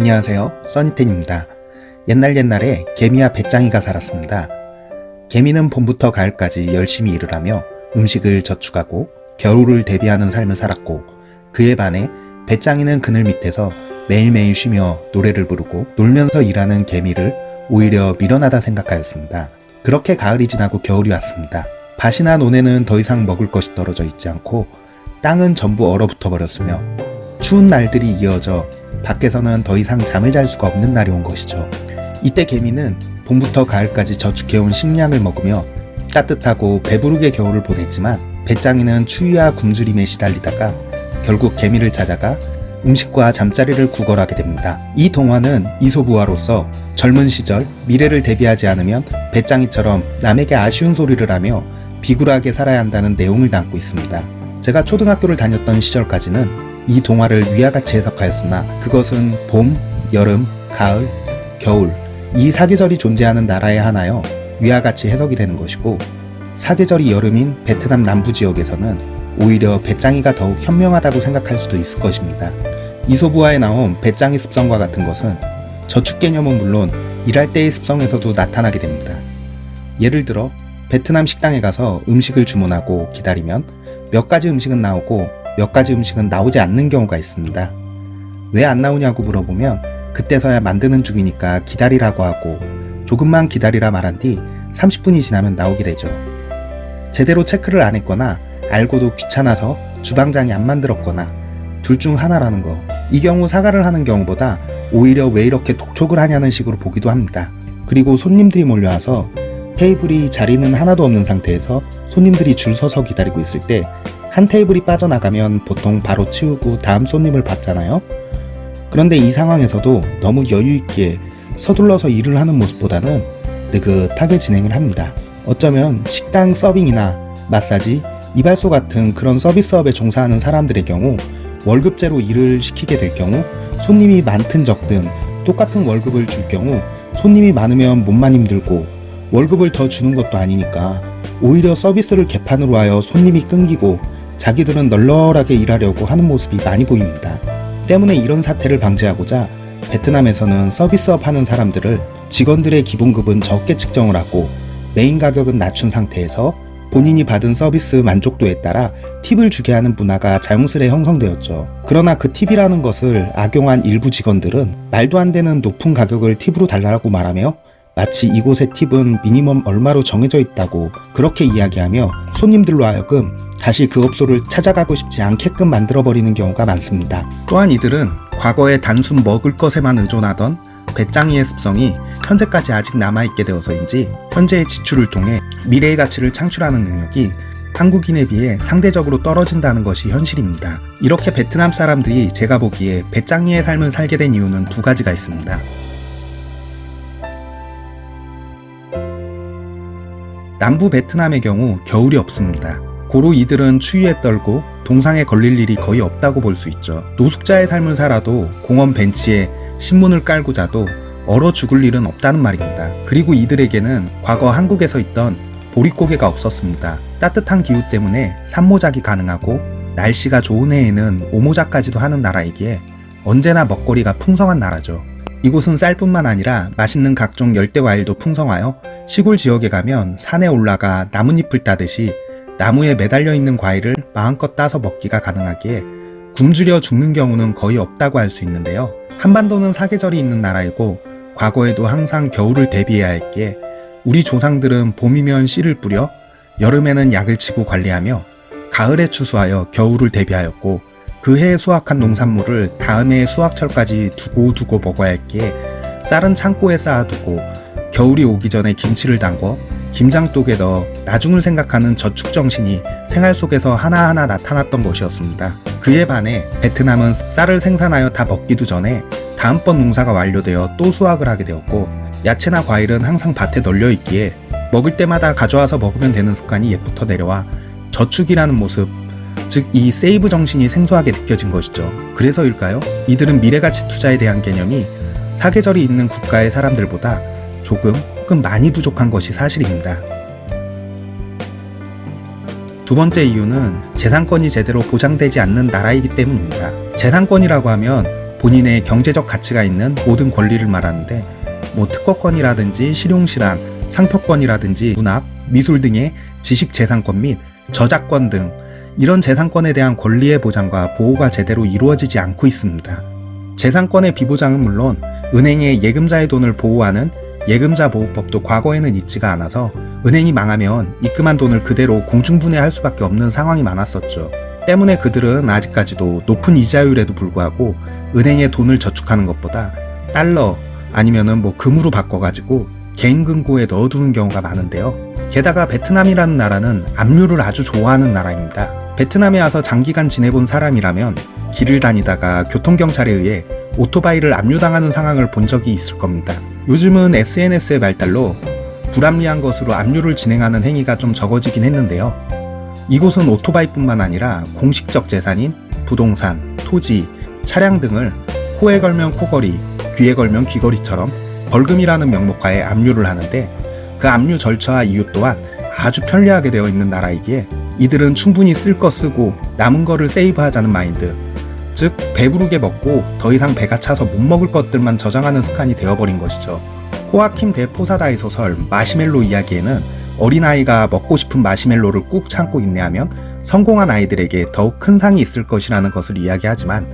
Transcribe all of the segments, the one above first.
안녕하세요. 써니텐입니다. 옛날 옛날에 개미와 배짱이가 살았습니다. 개미는 봄부터 가을까지 열심히 일을 하며 음식을 저축하고 겨울을 대비하는 삶을 살았고 그에 반해 배짱이는 그늘 밑에서 매일매일 쉬며 노래를 부르고 놀면서 일하는 개미를 오히려 미련하다 생각하였습니다. 그렇게 가을이 지나고 겨울이 왔습니다. 밭이나 논에는 더 이상 먹을 것이 떨어져 있지 않고 땅은 전부 얼어붙어 버렸으며 추운 날들이 이어져 밖에서는 더 이상 잠을 잘 수가 없는 날이 온 것이죠. 이때 개미는 봄부터 가을까지 저축해온 식량을 먹으며 따뜻하고 배부르게 겨울을 보냈지만 배짱이는 추위와 굶주림에 시달리다가 결국 개미를 찾아가 음식과 잠자리를 구걸하게 됩니다. 이 동화는 이소부화로서 젊은 시절 미래를 대비하지 않으면 배짱이처럼 남에게 아쉬운 소리를 하며 비굴하게 살아야 한다는 내용을 담고 있습니다. 제가 초등학교를 다녔던 시절까지는 이 동화를 위와 같이 해석하였으나 그것은 봄, 여름, 가을, 겨울 이 사계절이 존재하는 나라에 하나여 위와 같이 해석이 되는 것이고 사계절이 여름인 베트남 남부 지역에서는 오히려 배짱이가 더욱 현명하다고 생각할 수도 있을 것입니다. 이소부화에 나온 배짱이 습성과 같은 것은 저축 개념은 물론 일할 때의 습성에서도 나타나게 됩니다. 예를 들어 베트남 식당에 가서 음식을 주문하고 기다리면 몇 가지 음식은 나오고 몇 가지 음식은 나오지 않는 경우가 있습니다. 왜 안 나오냐고 물어보면 그때서야 만드는 중이니까 기다리라고 하고 조금만 기다리라 말한 뒤 30분이 지나면 나오게 되죠. 제대로 체크를 안 했거나 알고도 귀찮아서 주방장이 안 만들었거나 둘 중 하나라는 거. 이 경우 사과를 하는 경우보다 오히려 왜 이렇게 독촉을 하냐는 식으로 보기도 합니다. 그리고 손님들이 몰려와서 테이블이 자리는 하나도 없는 상태에서 손님들이 줄 서서 기다리고 있을 때 한 테이블이 빠져나가면 보통 바로 치우고 다음 손님을 받잖아요. 그런데 이 상황에서도 너무 여유있게 서둘러서 일을 하는 모습보다는 느긋하게 진행을 합니다. 어쩌면 식당 서빙이나 마사지, 이발소 같은 그런 서비스업에 종사하는 사람들의 경우 월급제로 일을 시키게 될 경우 손님이 많든 적든 똑같은 월급을 줄 경우 손님이 많으면 몸만 힘들고 월급을 더 주는 것도 아니니까 오히려 서비스를 개판으로 하여 손님이 끊기고 자기들은 널널하게 일하려고 하는 모습이 많이 보입니다. 때문에 이런 사태를 방지하고자 베트남에서는 서비스업 하는 사람들을 직원들의 기본급은 적게 측정을 하고 메인 가격은 낮춘 상태에서 본인이 받은 서비스 만족도에 따라 팁을 주게 하는 문화가 자연스레 형성되었죠. 그러나 그 팁이라는 것을 악용한 일부 직원들은 말도 안 되는 높은 가격을 팁으로 달라고 말하며 마치 이곳의 팁은 minimum 얼마로 정해져 있다고 그렇게 이야기하며 손님들로 하여금 다시 그 업소를 찾아가고 싶지 않게끔 만들어버리는 경우가 많습니다. 또한 이들은 과거에 단순 먹을 것에만 의존하던 배짱이의 습성이 현재까지 아직 남아있게 되어서인지 현재의 지출을 통해 미래의 가치를 창출하는 능력이 한국인에 비해 상대적으로 떨어진다는 것이 현실입니다. 이렇게 베트남 사람들이 제가 보기에 배짱이의 삶을 살게 된 이유는 두 가지가 있습니다. 남부 베트남의 경우 겨울이 없습니다. 고로 이들은 추위에 떨고 동상에 걸릴 일이 거의 없다고 볼 수 있죠. 노숙자의 삶을 살아도 공원 벤치에 신문을 깔고 자도 얼어 죽을 일은 없다는 말입니다. 그리고 이들에게는 과거 한국에서 있던 보릿고개가 없었습니다. 따뜻한 기후 때문에 산모작이 가능하고 날씨가 좋은 해에는 오모작까지도 하는 나라이기에 언제나 먹거리가 풍성한 나라죠. 이곳은 쌀뿐만 아니라 맛있는 각종 열대과일도 풍성하여 시골 지역에 가면 산에 올라가 나뭇잎을 따듯이 나무에 매달려 있는 과일을 마음껏 따서 먹기가 가능하기에 굶주려 죽는 경우는 거의 없다고 할 수 있는데요. 한반도는 사계절이 있는 나라이고 과거에도 항상 겨울을 대비해야 했기에 우리 조상들은 봄이면 씨를 뿌려 여름에는 약을 치고 관리하며 가을에 추수하여 겨울을 대비하였고 그 해에 수확한 농산물을 다음 해의 수확철까지 두고 두고 먹어야 했기에 쌀은 창고에 쌓아두고 겨울이 오기 전에 김치를 담궈 김장독에 넣어 나중을 생각하는 저축정신이 생활 속에서 하나하나 나타났던 것이었습니다. 그에 반해 베트남은 쌀을 생산하여 다 먹기도 전에 다음번 농사가 완료되어 또 수확을 하게 되었고 야채나 과일은 항상 밭에 널려 있기에 먹을 때마다 가져와서 먹으면 되는 습관이 옛부터 내려와 저축이라는 모습 즉 이 세이브 정신이 생소하게 느껴진 것이죠. 그래서일까요? 이들은 미래가치 투자에 대한 개념이 사계절이 있는 국가의 사람들보다 조금 혹은 많이 부족한 것이 사실입니다. 두 번째 이유는 재산권이 제대로 보장되지 않는 나라이기 때문입니다. 재산권이라고 하면 본인의 경제적 가치가 있는 모든 권리를 말하는데 뭐 특허권이라든지 실용실한, 상표권이라든지 문학, 미술 등의 지식 재산권 및 저작권 등 이런 재산권에 대한 권리의 보장과 보호가 제대로 이루어지지 않고 있습니다. 재산권의 비보장은 물론 은행의 예금자의 돈을 보호하는 예금자 보호법도 과거에는 있지가 않아서 은행이 망하면 입금한 돈을 그대로 공중분해할 수밖에 없는 상황이 많았었죠. 때문에 그들은 아직까지도 높은 이자율에도 불구하고 은행에 돈을 저축하는 것보다 달러 아니면은 뭐 금으로 바꿔가지고 개인 금고에 넣어두는 경우가 많은데요. 게다가 베트남이라는 나라는 압류를 아주 좋아하는 나라입니다. 베트남에 와서 장기간 지내본 사람이라면 길을 다니다가 교통경찰에 의해 오토바이를 압류당하는 상황을 본 적이 있을 겁니다. 요즘은 SNS의 발달로 불합리한 것으로 압류를 진행하는 행위가 좀 적어지긴 했는데요. 이곳은 오토바이뿐만 아니라 공식적 재산인 부동산, 토지, 차량 등을 코에 걸면 코걸이, 귀에 걸면 귀걸이처럼 벌금이라는 명목하에 압류를 하는데 그 압류 절차와 이유 또한 아주 편리하게 되어 있는 나라이기에 이들은 충분히 쓸 거 쓰고 남은 거를 세이브하자는 마인드 즉 배부르게 먹고 더 이상 배가 차서 못 먹을 것들만 저장하는 습관이 되어버린 것이죠. 호아킴 대 포사다의 소설 마시멜로 이야기에는 어린아이가 먹고 싶은 마시멜로를 꾹 참고 인내하면 성공한 아이들에게 더욱 큰 상이 있을 것이라는 것을 이야기하지만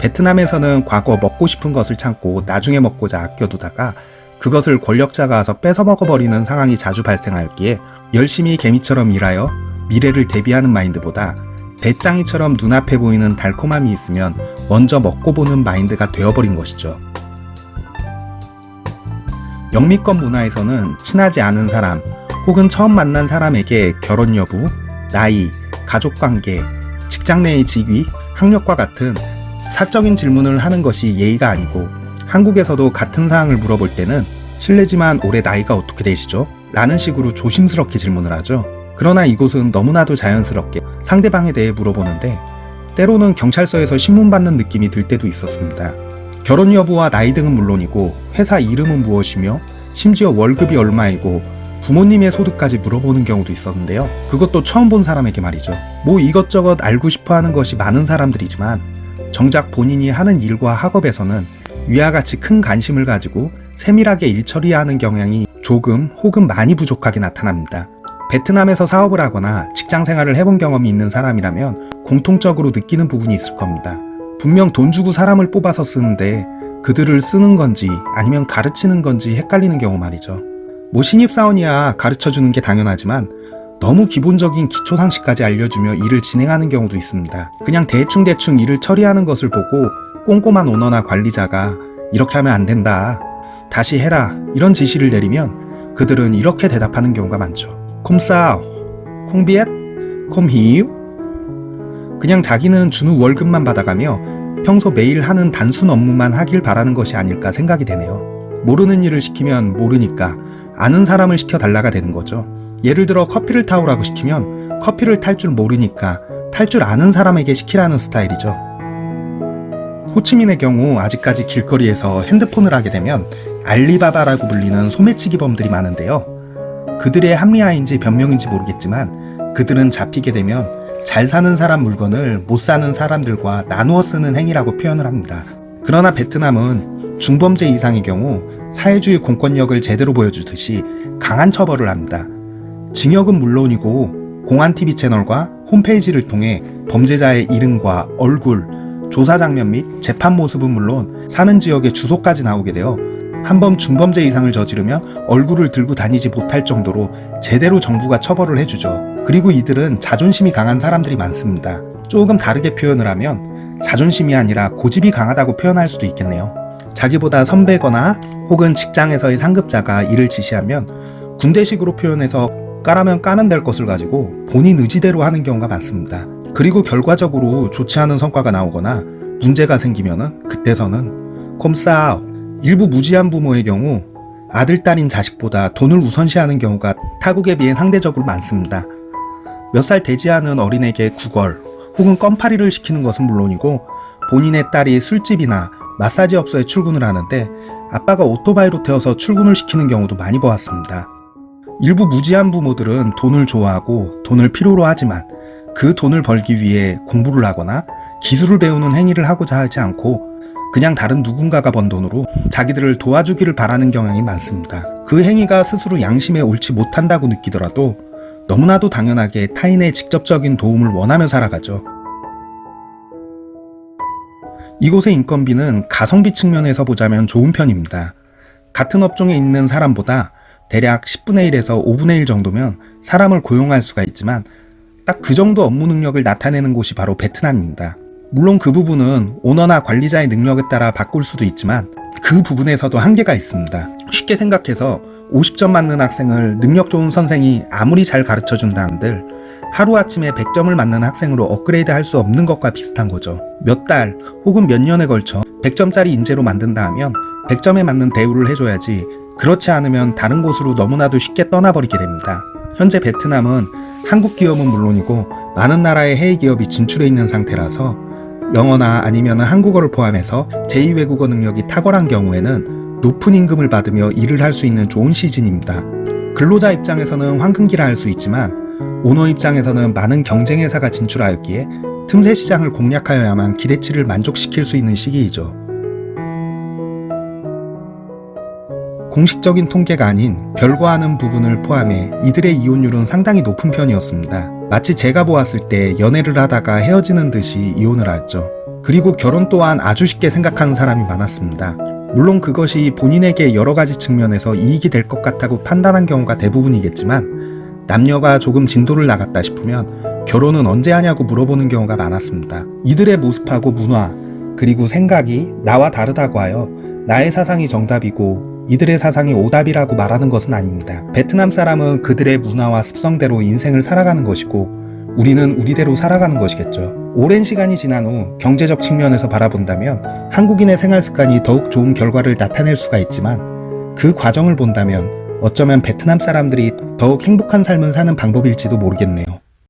베트남에서는 과거 먹고 싶은 것을 참고 나중에 먹고자 아껴두다가 그것을 권력자가 와서 뺏어 먹어버리는 상황이 자주 발생하였기에 열심히 개미처럼 일하여 미래를 대비하는 마인드보다 배짱이처럼 눈앞에 보이는 달콤함이 있으면 먼저 먹고 보는 마인드가 되어버린 것이죠. 영미권 문화에서는 친하지 않은 사람 혹은 처음 만난 사람에게 결혼 여부, 나이, 가족관계, 직장 내의 직위, 학력과 같은 사적인 질문을 하는 것이 예의가 아니고 한국에서도 같은 사항을 물어볼 때는 실례지만 올해 나이가 어떻게 되시죠? 라는 식으로 조심스럽게 질문을 하죠. 그러나 이곳은 너무나도 자연스럽게 상대방에 대해 물어보는데 때로는 경찰서에서 신문받는 느낌이 들 때도 있었습니다. 결혼 여부와 나이 등은 물론이고 회사 이름은 무엇이며 심지어 월급이 얼마이고 부모님의 소득까지 물어보는 경우도 있었는데요. 그것도 처음 본 사람에게 말이죠. 뭐 이것저것 알고 싶어 하는 것이 많은 사람들이지만 정작 본인이 하는 일과 학업에서는 위와 같이 큰 관심을 가지고 세밀하게 일 처리하는 경향이 조금 혹은 많이 부족하게 나타납니다. 베트남에서 사업을 하거나 직장 생활을 해본 경험이 있는 사람이라면 공통적으로 느끼는 부분이 있을 겁니다. 분명 돈 주고 사람을 뽑아서 쓰는데 그들을 쓰는 건지 아니면 가르치는 건지 헷갈리는 경우 말이죠. 뭐 신입사원이야 가르쳐 주는 게 당연하지만 너무 기본적인 기초 상식까지 알려주며 일을 진행하는 경우도 있습니다. 그냥 대충대충 일을 처리하는 것을 보고 꼼꼼한 오너나 관리자가 이렇게 하면 안 된다. 다시 해라. 이런 지시를 내리면 그들은 이렇게 대답하는 경우가 많죠. 콤싸오, 콩비엣, 콤히유. 그냥 자기는 주는 월급만 받아가며 평소 매일 하는 단순 업무만 하길 바라는 것이 아닐까 생각이 되네요. 모르는 일을 시키면 모르니까 아는 사람을 시켜달라가 되는 거죠. 예를 들어 커피를 타오라고 시키면 커피를 탈 줄 모르니까 탈 줄 아는 사람에게 시키라는 스타일이죠. 호치민의 경우 아직까지 길거리에서 핸드폰을 하게 되면 알리바바라고 불리는 소매치기범들이 많은데요. 그들의 합리화인지 변명인지 모르겠지만 그들은 잡히게 되면 잘 사는 사람 물건을 못 사는 사람들과 나누어 쓰는 행위라고 표현을 합니다. 그러나 베트남은 중범죄 이상의 경우 사회주의 공권력을 제대로 보여주듯이 강한 처벌을 합니다. 징역은 물론이고 공안TV 채널과 홈페이지를 통해 범죄자의 이름과 얼굴, 조사 장면 및 재판 모습은 물론 사는 지역의 주소까지 나오게 되어 한 번 중범죄 이상을 저지르면 얼굴을 들고 다니지 못할 정도로 제대로 정부가 처벌을 해주죠. 그리고 이들은 자존심이 강한 사람들이 많습니다. 조금 다르게 표현을 하면 자존심이 아니라 고집이 강하다고 표현할 수도 있겠네요. 자기보다 선배거나 혹은 직장에서의 상급자가 일을 지시하면 군대식으로 표현해서 까라면 까면 될 것을 가지고 본인 의지대로 하는 경우가 많습니다. 그리고 결과적으로 좋지 않은 성과가 나오거나 문제가 생기면 은 그때서는 콤싸 일부 무지한 부모의 경우 아들, 딸인 자식보다 돈을 우선시하는 경우가 타국에 비해 상대적으로 많습니다. 몇 살 되지 않은 어린에게 구걸 혹은 껌파리를 시키는 것은 물론이고 본인의 딸이 술집이나 마사지 업소에 출근을 하는데 아빠가 오토바이로 태워서 출근을 시키는 경우도 많이 보았습니다. 일부 무지한 부모들은 돈을 좋아하고 돈을 필요로 하지만 그 돈을 벌기 위해 공부를 하거나 기술을 배우는 행위를 하고자 하지 않고 그냥 다른 누군가가 번 돈으로 자기들을 도와주기를 바라는 경향이 많습니다. 그 행위가 스스로 양심에 옳지 못한다고 느끼더라도 너무나도 당연하게 타인의 직접적인 도움을 원하며 살아가죠. 이곳의 인건비는 가성비 측면에서 보자면 좋은 편입니다. 같은 업종에 있는 사람보다 대략 10분의 1에서 5분의 1 정도면 사람을 고용할 수가 있지만 딱 그 정도 업무 능력을 나타내는 곳이 바로 베트남입니다. 물론 그 부분은 오너나 관리자의 능력에 따라 바꿀 수도 있지만 그 부분에서도 한계가 있습니다. 쉽게 생각해서 50점 맞는 학생을 능력 좋은 선생이 아무리 잘 가르쳐 준다 한들 하루아침에 100점을 맞는 학생으로 업그레이드 할 수 없는 것과 비슷한 거죠. 몇 달 혹은 몇 년에 걸쳐 100점짜리 인재로 만든다 하면 100점에 맞는 대우를 해줘야지 그렇지 않으면 다른 곳으로 너무나도 쉽게 떠나버리게 됩니다. 현재 베트남은 한국 기업은 물론이고 많은 나라의 해외 기업이 진출해 있는 상태라서 영어나 아니면 한국어를 포함해서 제2외국어 능력이 탁월한 경우에는 높은 임금을 받으며 일을 할 수 있는 좋은 시즌입니다. 근로자 입장에서는 황금기라 할 수 있지만 오너 입장에서는 많은 경쟁 회사가 진출하였기에 틈새 시장을 공략하여야만 기대치를 만족시킬 수 있는 시기이죠. 공식적인 통계가 아닌 별거하는 부분을 포함해 이들의 이혼율은 상당히 높은 편이었습니다. 마치 제가 보았을 때 연애를 하다가 헤어지는 듯이 이혼을 하였죠. 그리고 결혼 또한 아주 쉽게 생각하는 사람이 많았습니다. 물론 그것이 본인에게 여러 가지 측면에서 이익이 될 것 같다고 판단한 경우가 대부분이겠지만 남녀가 조금 진도를 나갔다 싶으면 결혼은 언제 하냐고 물어보는 경우가 많았습니다. 이들의 모습하고 문화 그리고 생각이 나와 다르다고 하여 나의 사상이 정답이고 이들의 사상이 오답이라고 말하는 것은 아닙니다. 베트남 사람은 그들의 문화와 습성대로 인생을 살아가는 것이고 우리는 우리대로 살아가는 것이겠죠. 오랜 시간이 지난 후 경제적 측면에서 바라본다면 한국인의 생활 습관이 더욱 좋은 결과를 나타낼 수가 있지만 그 과정을 본다면 어쩌면 베트남 사람들이 더욱 행복한 삶을 사는 방법일지도 모르겠네요.